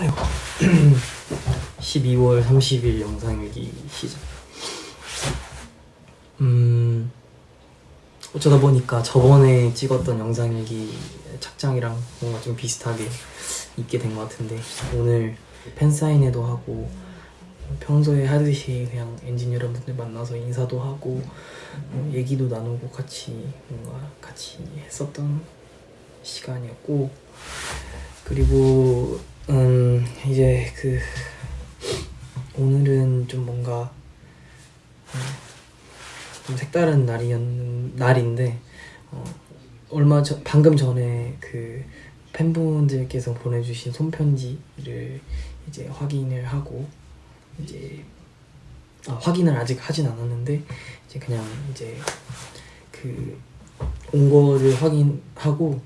아이고. 12월 30일 영상일기 시작. 음 어쩌다 보니까 저번에 찍었던 영상일기 착장이랑 뭔가 좀 비슷하게 입게 된 것 같은데 오늘 팬사인회도 하고 평소에 하듯이 그냥 엔진 여러분들 만나서 인사도 하고 뭐 얘기도 나누고 같이 뭔가 같이 했었던 시간이었고 그리고 음 이제 그 오늘은 좀 뭔가 음, 좀 색다른 날이었 날인데 어, 얼마 전 방금 전에 그 팬분들께서 보내주신 손편지를 이제 확인을 하고 이제 아, 확인을 아직 하진 않았는데 이제 그냥 이제 그 온 거를 확인하고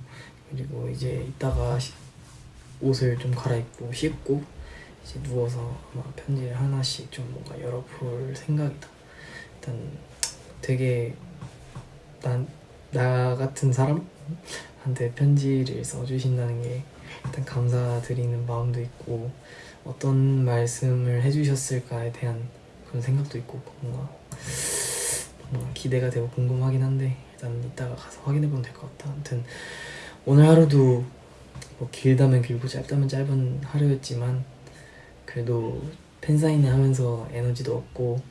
그리고 이제 이따가 시- 옷을 좀 갈아입고 씻고 이제 누워서 아마 편지를 하나씩 좀 뭔가 열어볼 생각이다. 일단 되게 난 나 같은 사람한테 편지를 써주신다는 게 일단 감사드리는 마음도 있고 어떤 말씀을 해주셨을까에 대한 그런 생각도 있고 뭔가 뭔가 기대가 되고 궁금하긴 한데 일단 이따가 가서 확인해보면 될 것 같다. 아무튼 오늘 하루도 뭐 길다면 길고 짧다면 짧은 하루였지만 그래도 팬사인회 하면서 에너지도 얻고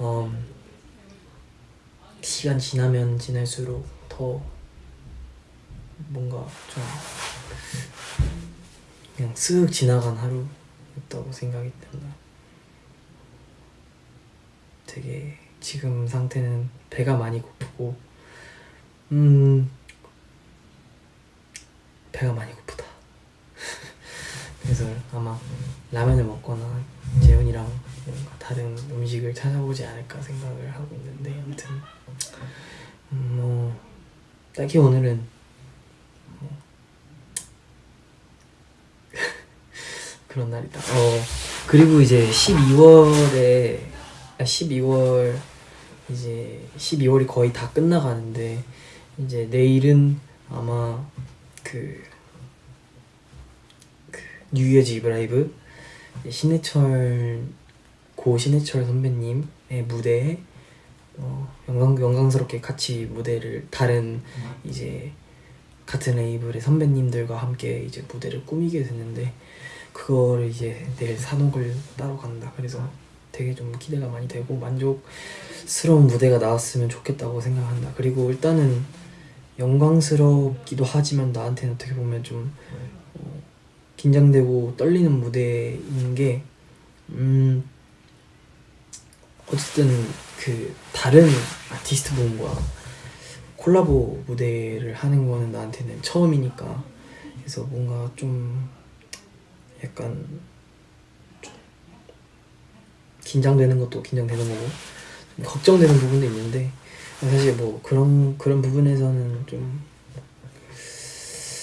음, 시간 지나면 지날수록 더 뭔가 좀 그냥 쓱 지나간 하루였다고 생각이 든다. 되게 지금 상태는 배가 많이 고프고 음 배가 많이 고프다. 그래서 아마 라면을 먹거나 재훈이랑 뭔가 다른 음식을 찾아보지 않을까 생각을 하고 있는데 아무튼 음, 뭐 딱히 오늘은 뭐 그런 날이다. 어 그리고 이제 12월에 아 12월 이제 12월이 거의 다 끝나가는데 이제 내일은 아마 그, 그 뉴이어즈 이브 라이브 이제 신해철 고 신해철 선배님의 무대에 어, 영광 영광스럽게 같이 무대를 다른 이제 같은 레이블의 선배님들과 함께 이제 무대를 꾸미게 됐는데 그거를 이제 내일 산옥을 따러 간다. 그래서 되게 좀 기대가 많이 되고 만족스러운 무대가 나왔으면 좋겠다고 생각한다. 그리고 일단은 영광스럽기도 하지만 나한테는 어떻게 보면 좀 어, 긴장되고 떨리는 무대인 게 음, 어쨌든 그 다른 아티스트 분과 콜라보 무대를 하는 거는 나한테는 처음이니까 그래서 뭔가 좀 약간 좀 긴장되는 것도 긴장되는 거고 좀 걱정되는 부분도 있는데 사실 뭐 그런 그런 부분에서는 좀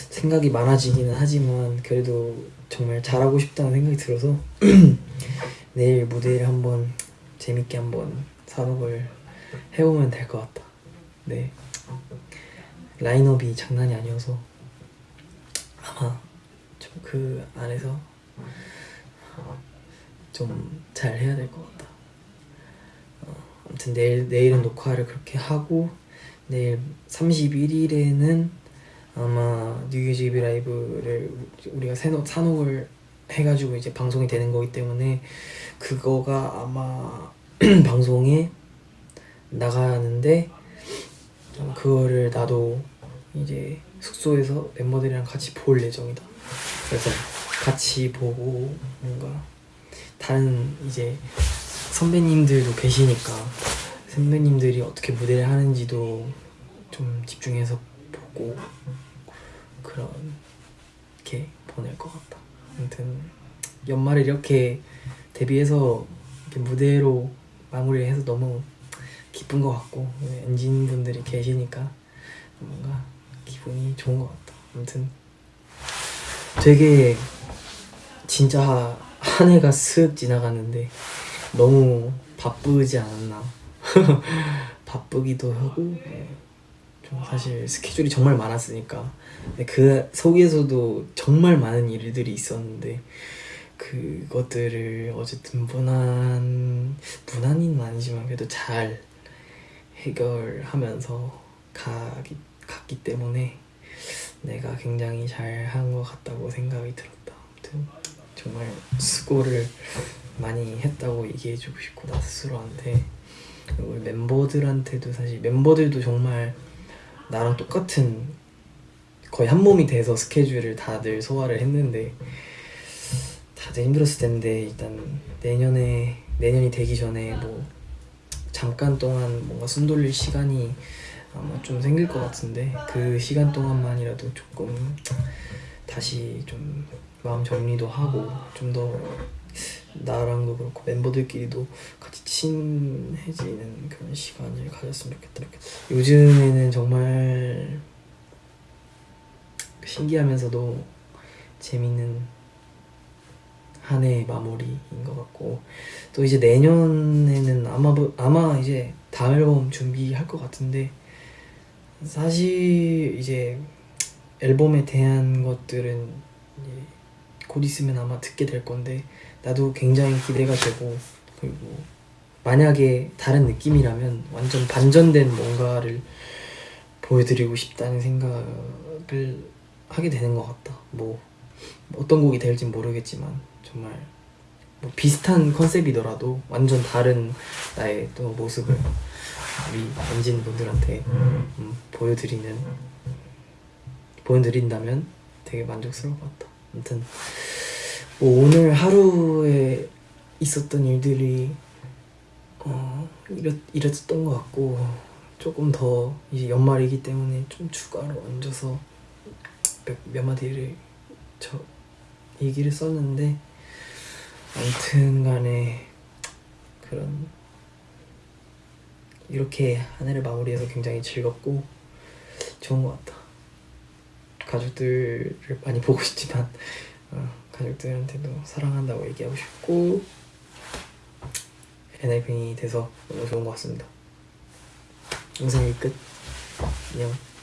생각이 많아지기는 하지만 그래도 정말 잘하고 싶다는 생각이 들어서 내일 무대를 한번 재밌게 한번 산업을 해보면 될 것 같다. 네 라인업이 장난이 아니어서 아마 좀 그 안에서 좀 잘 해야 될 것 같다. 어, 아무튼 내일 내일은 녹화를 그렇게 하고 내일 31일에는 아마 뉴유지비 라이브를 우리가 산옥, 산옥을 해가지고 이제 방송이 되는 거기 때문에 그거가 아마 방송에 나가는데 어, 그거를 나도 이제 숙소에서 멤버들이랑 같이 볼 예정이다. 그래서 같이 보고 뭔가 다른 이제 선배님들도 계시니까 선배님들이 어떻게 무대를 하는지도 좀 집중해서 보고 그렇게 보낼 것 같다. 아무튼 연말에 이렇게 데뷔해서 이렇게 무대로 마무리해서 너무 기쁜 것 같고 엔진 분들이 계시니까 뭔가 기분이 좋은 것 같다. 아무튼 되게 진짜 한 해가 슥 지나가는데 너무 바쁘지 않았나? 바쁘기도 하고 네, 좀 사실 스케줄이 정말 많았으니까. 근데 그 속에서도 정말 많은 일들이 있었는데 그것들을 어쨌든 무난 무난히는 아니지만 그래도 잘 해결하면서 가기, 갔기 때문에 내가 굉장히 잘 한 것 같다고 생각이 들었다. 아무튼 정말 수고를 많이 했다고 얘기해주고 싶고 나 스스로한테 우리 멤버들한테도 사실 멤버들도 정말 나랑 똑같은 거의 한 몸이 돼서 스케줄을 다들 소화를 했는데 다들 힘들었을 텐데 일단 내년에 내년이 되기 전에 뭐 잠깐 동안 뭔가 숨 돌릴 시간이 아마 좀 생길 것 같은데 그 시간 동안만이라도 조금 다시 좀 마음 정리도 하고 좀 더 나랑도 그렇고 멤버들끼리도 같이 친해지는 그런 시간을 가졌으면 좋겠다. 요즘에는 정말 신기하면서도 재밌는 한해 마무리인 것 같고 또 이제 내년에는 아마 부- 아마 이제 다음 앨범 준비할 것 같은데 사실 이제 앨범에 대한 것들은 곧 있으면 아마 듣게 될 건데 나도 굉장히 기대가 되고 그리고 만약에 다른 느낌이라면 완전 반전된 뭔가를 보여드리고 싶다는 생각을 하게 되는 것 같다. 뭐 어떤 곡이 될진 모르겠지만 정말 뭐 비슷한 컨셉이더라도 완전 다른 나의 또 모습을 우리 엔진 분들한테 음, 보여드리는 보여드린다면 되게 만족스러울 것 같다. 아무튼 뭐 오늘 하루에 있었던 일들이 어 이랬, 이랬었던 것 같고 조금 더 이제 연말이기 때문에 좀 추가로 얹어서 몇, 몇 마디를 저 얘기를 썼는데 아무튼 간에 그런 이렇게 한 해를 마무리해서 굉장히 즐겁고 좋은 것 같다. 가족들을 많이 보고 싶지만 어, 가족들한테도 사랑한다고 얘기하고 싶고 엔하이픈이 돼서 너무 좋은 것 같습니다. 영상이 끝. 안녕.